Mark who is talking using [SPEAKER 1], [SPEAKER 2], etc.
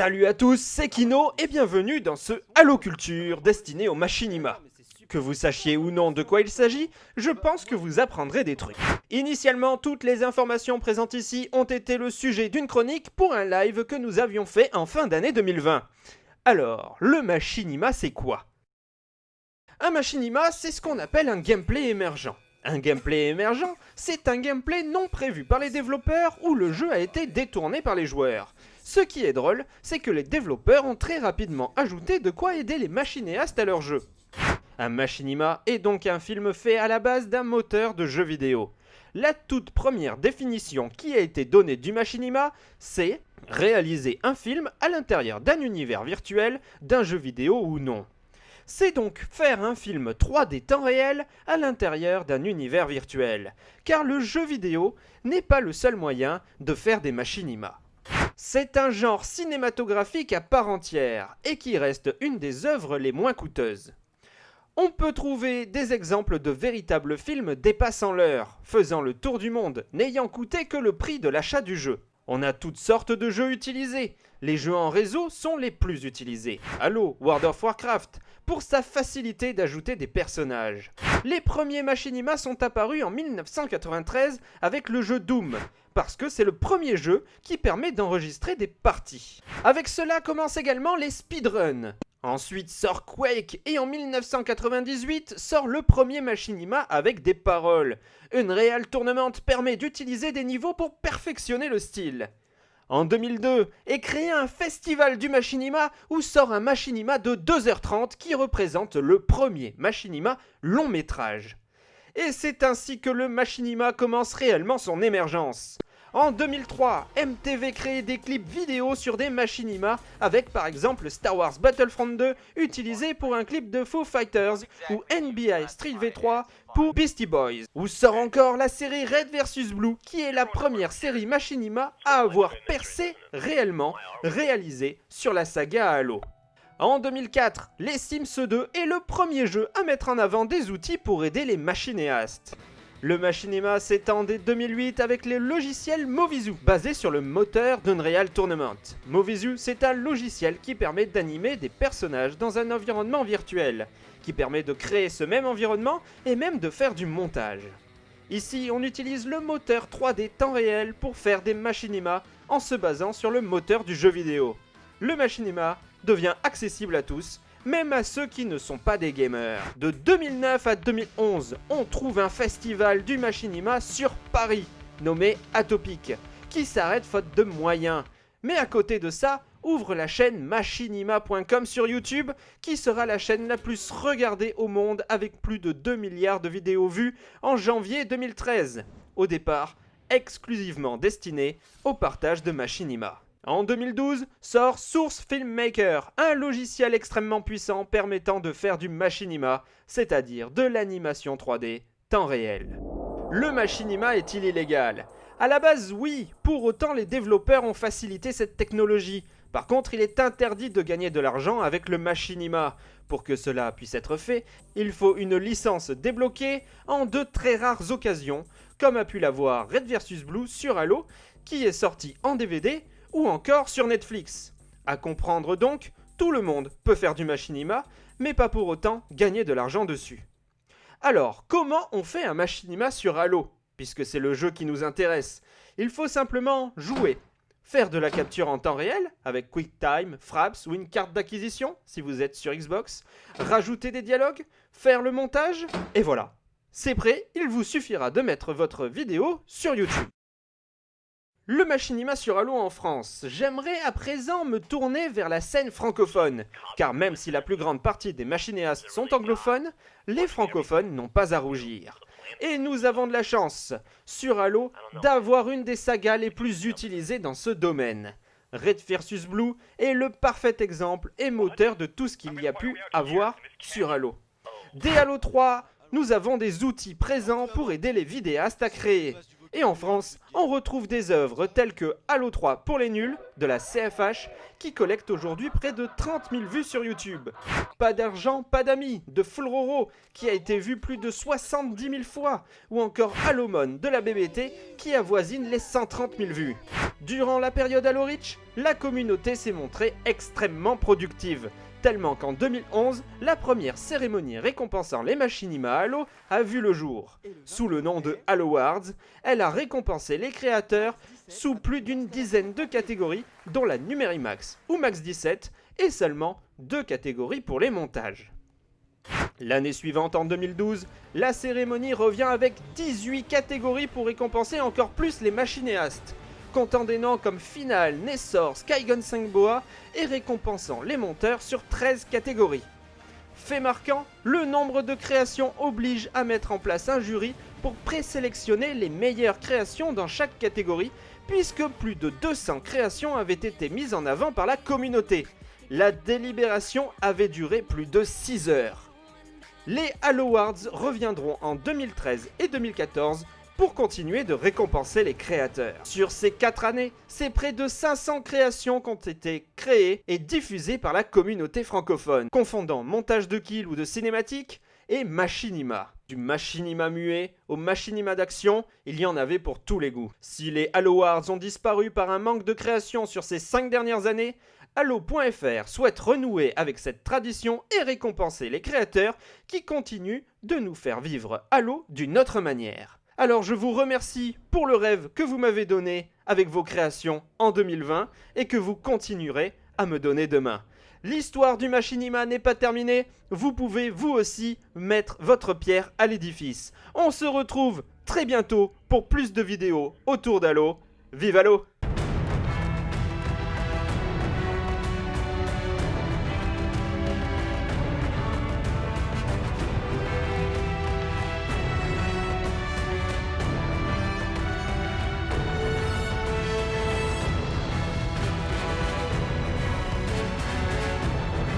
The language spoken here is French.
[SPEAKER 1] Salut à tous, c'est Kino et bienvenue dans ce Halo Culture destiné au machinima. Que vous sachiez ou non de quoi il s'agit, je pense que vous apprendrez des trucs. Initialement, toutes les informations présentes ici ont été le sujet d'une chronique pour un live que nous avions fait en fin d'année 2020. Alors, le machinima c'est quoi? Un machinima, c'est ce qu'on appelle un gameplay émergent. Un gameplay émergent, c'est un gameplay non prévu par les développeurs où le jeu a été détourné par les joueurs. Ce qui est drôle, c'est que les développeurs ont très rapidement ajouté de quoi aider les machinéastes à leur jeu. Un machinima est donc un film fait à la base d'un moteur de jeu vidéo. La toute première définition qui a été donnée du machinima, c'est réaliser un film à l'intérieur d'un univers virtuel, d'un jeu vidéo ou non. C'est donc faire un film 3D temps réel à l'intérieur d'un univers virtuel, car le jeu vidéo n'est pas le seul moyen de faire des machinimas. C'est un genre cinématographique à part entière et qui reste une des œuvres les moins coûteuses. On peut trouver des exemples de véritables films dépassant l'heure, faisant le tour du monde, n'ayant coûté que le prix de l'achat du jeu. On a toutes sortes de jeux utilisés. Les jeux en réseau sont les plus utilisés. Halo, World of Warcraft, pour sa facilité d'ajouter des personnages. Les premiers machinimas sont apparus en 1993 avec le jeu Doom, parce que c'est le premier jeu qui permet d'enregistrer des parties. Avec cela commencent également les speedruns. Ensuite sort Quake et en 1998 sort le premier machinima avec des paroles. Une Unreal Tournament permet d'utiliser des niveaux pour perfectionner le style. En 2002 est créé un festival du machinima où sort un machinima de 2h30 qui représente le premier machinima long métrage. Et c'est ainsi que le machinima commence réellement son émergence. En 2003, MTV crée des clips vidéo sur des machinimas avec par exemple Star Wars Battlefront 2 utilisé pour un clip de Foo Fighters ou NBA Street V3 pour Beastie Boys. Ou sort encore la série Red vs Blue qui est la première série machinima à avoir percé réellement réalisée sur la saga Halo. En 2004, les Sims 2 est le premier jeu à mettre en avant des outils pour aider les machinéastes. Le machinima s'étend dès 2008 avec les logiciels Movizu, basé sur le moteur d'Unreal Tournament. Movizu, c'est un logiciel qui permet d'animer des personnages dans un environnement virtuel, qui permet de créer ce même environnement et même de faire du montage. Ici, on utilise le moteur 3D temps réel pour faire des machinimas en se basant sur le moteur du jeu vidéo. Le machinima devient accessible à tous même à ceux qui ne sont pas des gamers. De 2009 à 2011, on trouve un festival du machinima sur Paris, nommé Atopic, qui s'arrête faute de moyens. Mais à côté de ça, ouvre la chaîne machinima.com sur YouTube, qui sera la chaîne la plus regardée au monde avec plus de 2 milliards de vidéos vues en janvier 2013. Au départ, exclusivement destinée au partage de machinima. En 2012, sort Source Filmmaker, un logiciel extrêmement puissant permettant de faire du machinima, c'est-à-dire de l'animation 3D temps réel. Le machinima est-il illégal? À la base, oui, pour autant les développeurs ont facilité cette technologie. Par contre, il est interdit de gagner de l'argent avec le machinima. Pour que cela puisse être fait, il faut une licence débloquée en de très rares occasions, comme a pu l'avoir Red vs Blue sur Halo, qui est sorti en DVD ou encore sur Netflix. À comprendre donc, tout le monde peut faire du machinima, mais pas pour autant gagner de l'argent dessus. Alors, comment on fait un machinima sur Halo Puisque c'est le jeu qui nous intéresse? Il faut simplement jouer, faire de la capture en temps réel avec QuickTime, Fraps ou une carte d'acquisition si vous êtes sur Xbox, rajouter des dialogues, faire le montage, et voilà. C'est prêt, il vous suffira de mettre votre vidéo sur YouTube. Le machinima sur Halo en France. J'aimerais à présent me tourner vers la scène francophone, car même si la plus grande partie des machinéastes sont anglophones, les francophones n'ont pas à rougir. Et nous avons de la chance, sur Halo, d'avoir une des sagas les plus utilisées dans ce domaine. Red vs Blue est le parfait exemple et moteur de tout ce qu'il y a pu avoir sur Halo. Dès Halo 3, nous avons des outils présents pour aider les vidéastes à créer. Et en France, on retrouve des œuvres telles que Halo 3 pour les nuls, de la CFH, qui collecte aujourd'hui près de 30 000 vues sur YouTube. Pas d'argent, pas d'amis, de Flororo, qui a été vu plus de 70 000 fois, ou encore Halomon de la BBT, qui avoisine les 130 000 vues. Durant la période Halo Reach, la communauté s'est montrée extrêmement productive, tellement qu'en 2011, la première cérémonie récompensant les machinima Halo a vu le jour. Sous le nom de Halo Awards, elle a récompensé les créateurs sous plus d'une dizaine de catégories, dont la Numérimax ou Max 17, et seulement deux catégories pour les montages. L'année suivante, en 2012, la cérémonie revient avec 18 catégories pour récompenser encore plus les machinéastes comptant des noms comme Final, Nessor, Skygun 5 Boa et récompensant les monteurs sur 13 catégories. Fait marquant, le nombre de créations oblige à mettre en place un jury pour présélectionner les meilleures créations dans chaque catégorie, puisque plus de 200 créations avaient été mises en avant par la communauté. La délibération avait duré plus de 6 heures. Les Halo Awards reviendront en 2013 et 2014 pour continuer de récompenser les créateurs. Sur ces 4 années, c'est près de 500 créations qui ont été créées et diffusées par la communauté francophone, confondant montage de kills ou de cinématiques et machinima. Du machinima muet au machinima d'action, il y en avait pour tous les goûts. Si les Halo Awards ont disparu par un manque de création sur ces 5 dernières années, Halo.fr souhaite renouer avec cette tradition et récompenser les créateurs qui continuent de nous faire vivre Halo d'une autre manière. Alors je vous remercie pour le rêve que vous m'avez donné avec vos créations en 2020 et que vous continuerez à me donner demain. L'histoire du Machinima n'est pas terminée, vous pouvez vous aussi mettre votre pierre à l'édifice. On se retrouve très bientôt pour plus de vidéos autour d'Halo. Vive Halo